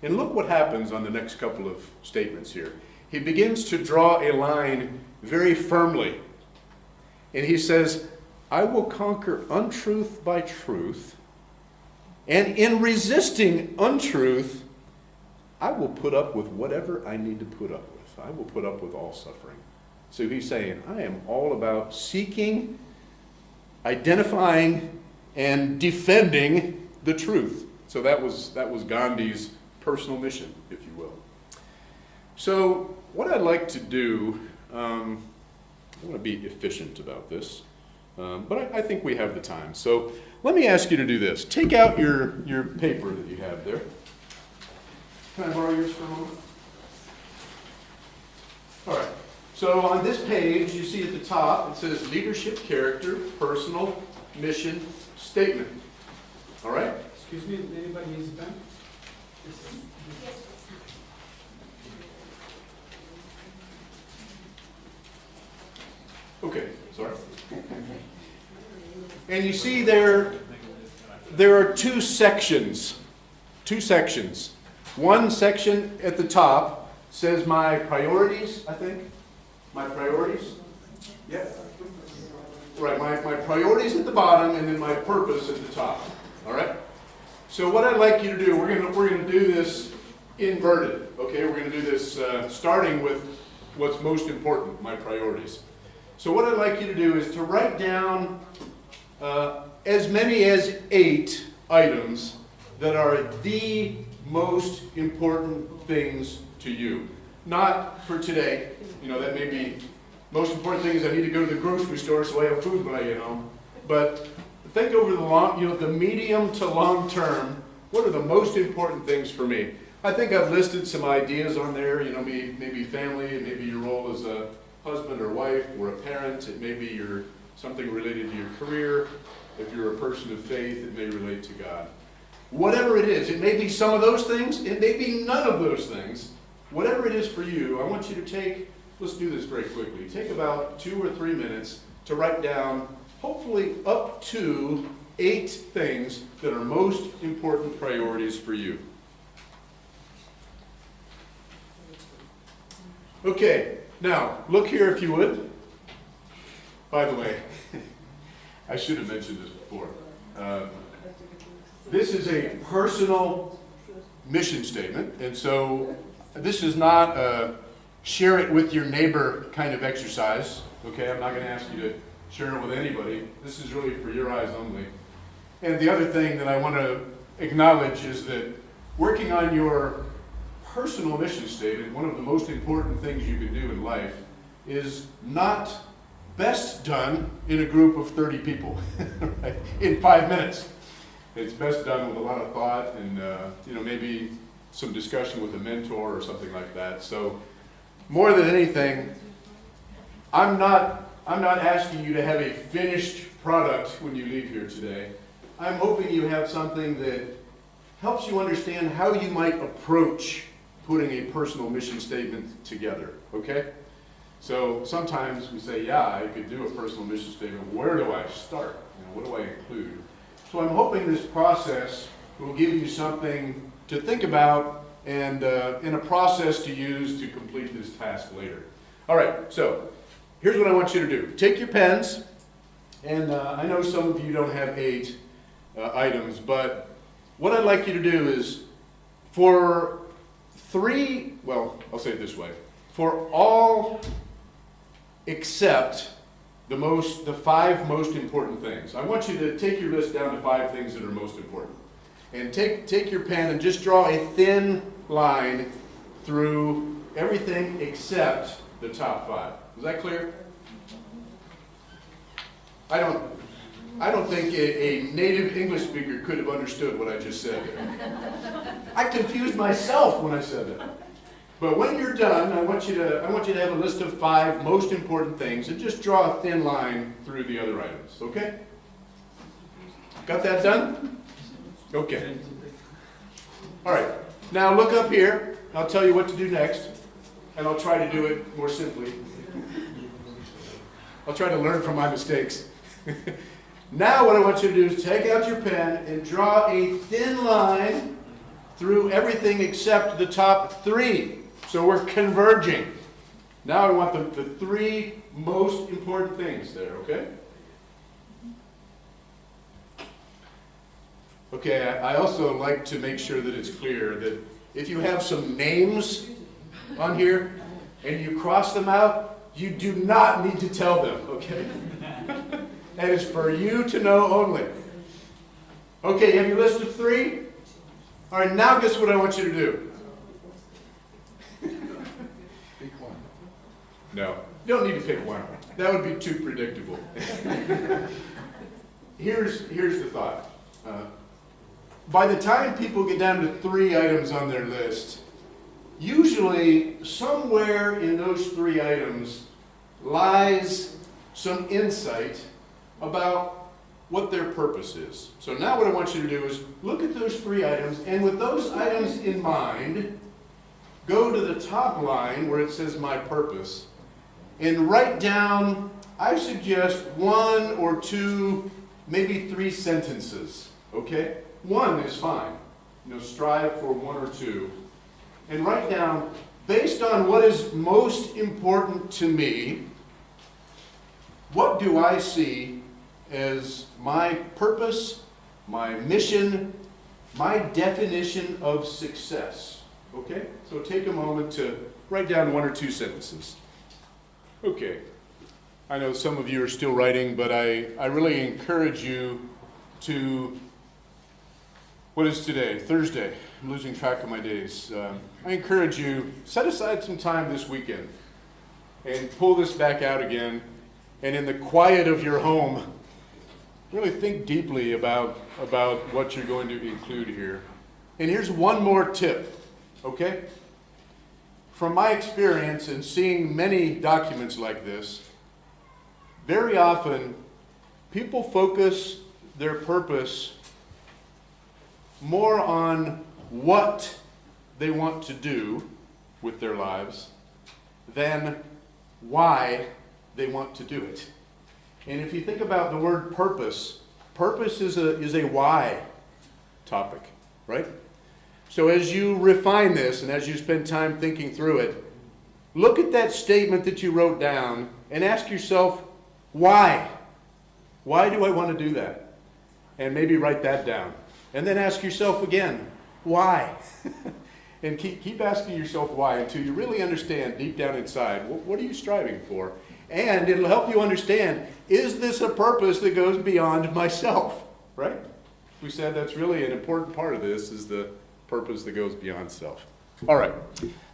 And look what happens on the next couple of statements here. He begins to draw a line very firmly. And he says, I will conquer untruth by truth. And in resisting untruth, I will put up with whatever I need to put up with. I will put up with all suffering. So he's saying, I am all about seeking, identifying, and defending the truth. So that was, that was Gandhi's personal mission, if you will. So what I'd like to do, um, I want to be efficient about this, um, but I, I think we have the time. So let me ask you to do this. Take out your, your paper that you have there. Can I borrow yours for a moment? All right. So on this page, you see at the top, it says leadership, character, personal, mission, statement. All right? Excuse me, anybody needs a pen? Okay, sorry. And you see there, there are two sections two sections. One section at the top says my priorities, I think. My priorities? Yeah. Right, my, my priorities at the bottom and then my purpose at the top. All right? So what I'd like you to do, we're gonna, we're gonna do this inverted, okay? We're gonna do this uh, starting with what's most important, my priorities. So what I'd like you to do is to write down uh, as many as eight items that are the most important things to you. Not for today, you know, that may be, most important thing is I need to go to the grocery store so I have food when get home. But think over the long, you know, the medium to long term, what are the most important things for me? I think I've listed some ideas on there, you know, maybe, maybe family, and maybe your role as a husband or wife or a parent, it may be your, something related to your career. If you're a person of faith, it may relate to God. Whatever it is, it may be some of those things, it may be none of those things. Whatever it is for you, I want you to take, let's do this very quickly. Take about two or three minutes to write down, hopefully up to eight things that are most important priorities for you. Okay, now, look here if you would. By the way, I should have mentioned this before. Uh, This is a personal mission statement, and so this is not a share it with your neighbor kind of exercise, okay? I'm not gonna ask you to share it with anybody. This is really for your eyes only. And the other thing that I want to acknowledge is that working on your personal mission statement, one of the most important things you can do in life is not best done in a group of 30 people, right? in five minutes. It's best done with a lot of thought and, uh, you know, maybe some discussion with a mentor or something like that. So more than anything, I'm not, I'm not asking you to have a finished product when you leave here today. I'm hoping you have something that helps you understand how you might approach putting a personal mission statement together, okay? So sometimes we say, yeah, I could do a personal mission statement. Where do I start? You know, what do I include? So I'm hoping this process will give you something to think about and uh, in a process to use to complete this task later. All right, so here's what I want you to do. Take your pens, and uh, I know some of you don't have eight uh, items, but what I'd like you to do is for three, well, I'll say it this way. For all except the most, the five most important things. I want you to take your list down to five things that are most important. And take, take your pen and just draw a thin line through everything except the top five. Is that clear? I don't, I don't think a, a native English speaker could have understood what I just said. I confused myself when I said that. But when you're done, I want you to I want you to have a list of five most important things and just draw a thin line through the other items. Okay? Got that done? Okay. All right. Now look up here. I'll tell you what to do next, and I'll try to do it more simply. I'll try to learn from my mistakes. now what I want you to do is take out your pen and draw a thin line through everything except the top three. So we're converging. Now I want the, the three most important things there, okay? Okay, I I also like to make sure that it's clear that if you have some names on here and you cross them out, you do not need to tell them, okay? That is for you to know only. Okay, you have your list of three? All right, now guess what I want you to do? Pick one. No, you don't need to pick one. That would be too predictable. here's, here's the thought. Uh, by the time people get down to three items on their list, usually somewhere in those three items lies some insight about what their purpose is. So now what I want you to do is look at those three items, and with those items in mind, go to the top line where it says my purpose, and write down, I suggest one or two, maybe three sentences, okay? One is fine. you know, strive for one or two, and write down, based on what is most important to me, what do I see as my purpose, my mission, my definition of success? Okay? So take a moment to write down one or two sentences. Okay. I know some of you are still writing, but I, I really encourage you to, what is today? Thursday. I'm losing track of my days. Um, I encourage you, set aside some time this weekend and pull this back out again. And in the quiet of your home, really think deeply about, about what you're going to include here. And here's one more tip, okay? From my experience in seeing many documents like this, very often people focus their purpose more on what they want to do with their lives than why they want to do it. And if you think about the word purpose, purpose is a, is a why topic, right? So as you refine this and as you spend time thinking through it, look at that statement that you wrote down and ask yourself, why? Why do I want to do that? And maybe write that down. And then ask yourself again, why? and keep, keep asking yourself why until you really understand deep down inside what, what are you striving for? And it'll help you understand is this a purpose that goes beyond myself? Right? We said that's really an important part of this is the purpose that goes beyond self. All right.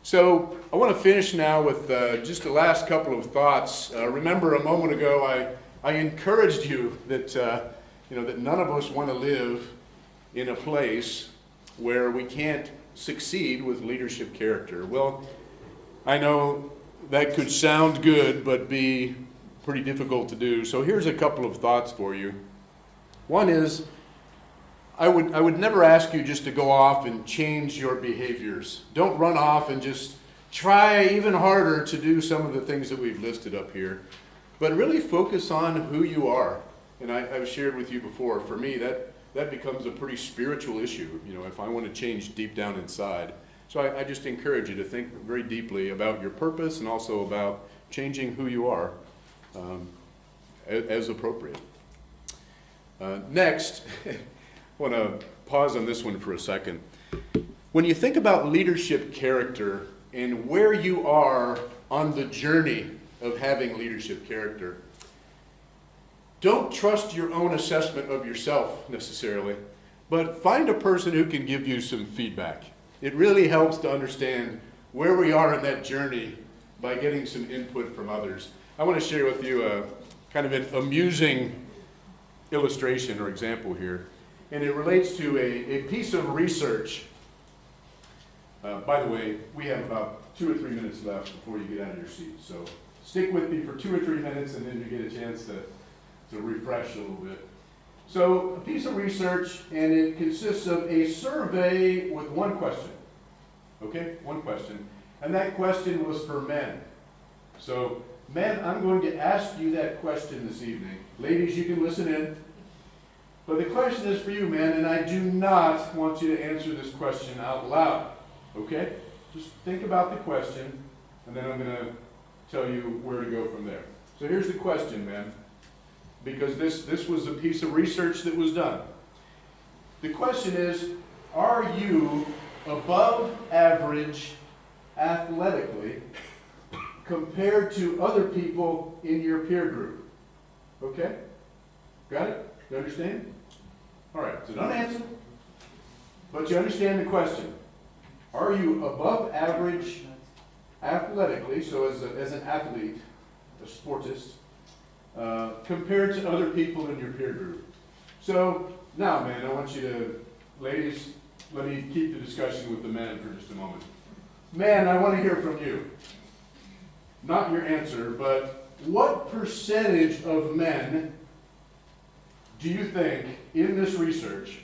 So I want to finish now with uh, just the last couple of thoughts. Uh, remember, a moment ago, I, I encouraged you that, uh, you know, that none of us want to live in a place where we can't succeed with leadership character. Well, I know that could sound good, but be pretty difficult to do. So here's a couple of thoughts for you. One is, I would, I would never ask you just to go off and change your behaviors. Don't run off and just try even harder to do some of the things that we've listed up here. But really focus on who you are. And I, have shared with you before, for me, that, that becomes a pretty spiritual issue, you know, if I want to change deep down inside. So I, I just encourage you to think very deeply about your purpose and also about changing who you are um, as, appropriate. Uh, next, I want to pause on this one for a second. When you think about leadership character and where you are on the journey of having leadership character, don't trust your own assessment of yourself necessarily, but find a person who can give you some feedback. It really helps to understand where we are in that journey by getting some input from others. I want to share with you a kind of an amusing illustration or example here, and it relates to a, a piece of research. Uh, by the way, we have about two or three minutes left before you get out of your seat, so stick with me for two or three minutes and then you get a chance to, to refresh a little bit. So, a piece of research, and it consists of a survey with one question. Okay, one question. And that question was for men. So, men, I'm going to ask you that question this evening. Ladies, you can listen in. But the question is for you, men, and I do not want you to answer this question out loud. Okay? Just think about the question, and then I'm going to tell you where to go from there. So here's the question, men, because this, this was a piece of research that was done. The question is Are you above average athletically compared to other people in your peer group? Okay? Got it? You understand? All right, so don't answer, but you understand the question. Are you above average athletically, so as, a, as an athlete, a sportist, uh, compared to other people in your peer group? So now, man, I want you to, ladies, let me keep the discussion with the men for just a moment. Man, I want to hear from you. Not your answer, but what percentage of men do you think, in this research,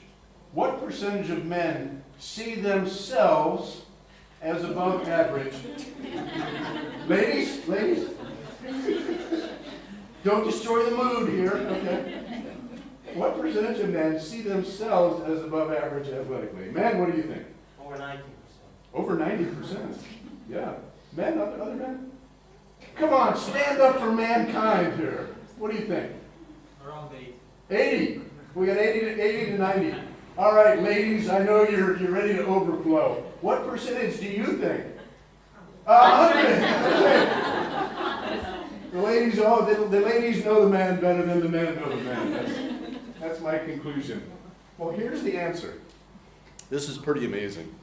what percentage of men see themselves as above average? ladies, ladies, don't destroy the mood here, okay? What percentage of men see themselves as above average athletically? Men, what do you think? Over ninety percent. Over ninety percent. Yeah. Men, other, other men? Come on, stand up for mankind here. What do you think? Around 80. Eighty. We got eighty to, eighty to ninety. All right, ladies, I know you're, you're ready to overflow. What percentage do you think? A hundred. The ladies, oh, the, the ladies know the man better than the men know the man. That's, that's my conclusion. Well, here's the answer. This is pretty amazing.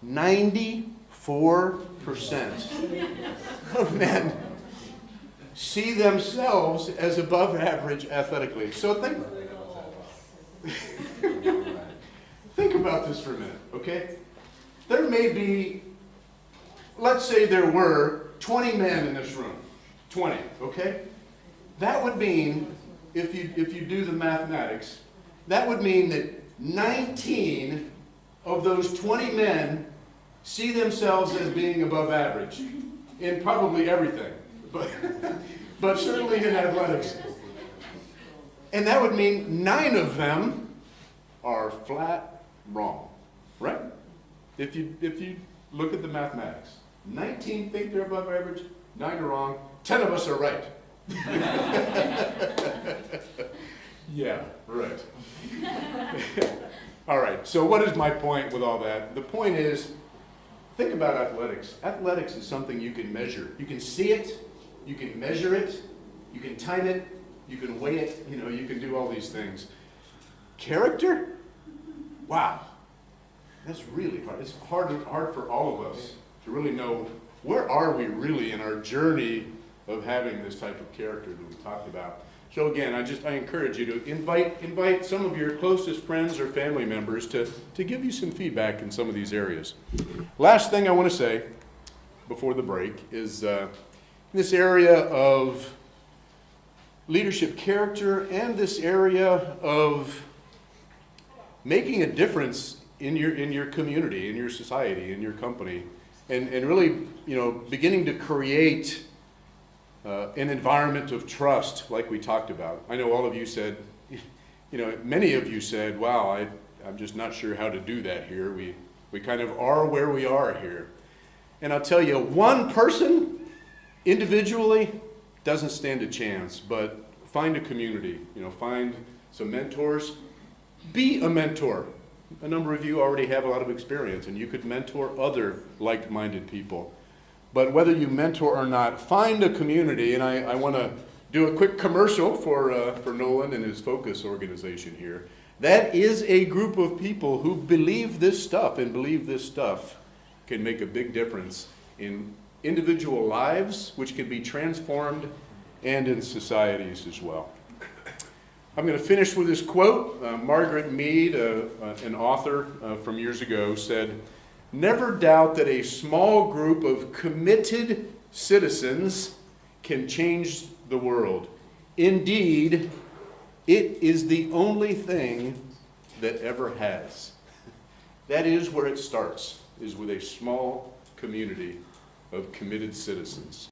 Ninety-four percent of men see themselves as above average athletically. So think, think about this for a minute, okay? There may be, let's say there were 20 men in this room. 20, okay? That would mean, if you, if you do the mathematics, that would mean that 19 of those 20 men see themselves as being above average in probably everything, but, but certainly in athletics. And that would mean nine of them are flat wrong, right? If you, if you look at the mathematics, 19 think they're above average, nine are wrong, 10 of us are right. yeah, right. all right, so what is my point with all that? The point is, think about athletics. Athletics is something you can measure. You can see it, you can measure it, you can time it, you can weigh it, you know, you can do all these things. Character? Wow. That's really hard. It's hard, hard for all of us to really know where are we really in our journey of having this type of character that we talked about. So again, I just I encourage you to invite invite some of your closest friends or family members to, to give you some feedback in some of these areas. Last thing I want to say before the break is uh, this area of leadership character and this area of making a difference in your in your community, in your society, in your company, and, and really, you know, beginning to create uh, an environment of trust, like we talked about. I know all of you said, you know, many of you said, "Wow, I, I'm just not sure how to do that here. We we kind of are where we are here." And I'll tell you, one person individually doesn't stand a chance, but find a community. You know, find some mentors. Be a mentor. A number of you already have a lot of experience, and you could mentor other like-minded people. But whether you mentor or not, find a community, and I, I want to do a quick commercial for, uh, for Nolan and his Focus organization here. That is a group of people who believe this stuff and believe this stuff can make a big difference in individual lives, which can be transformed, and in societies as well. I'm going to finish with this quote. Uh, Margaret Mead, uh, uh, an author uh, from years ago, said, Never doubt that a small group of committed citizens can change the world. Indeed, it is the only thing that ever has. That is where it starts, is with a small community of committed citizens.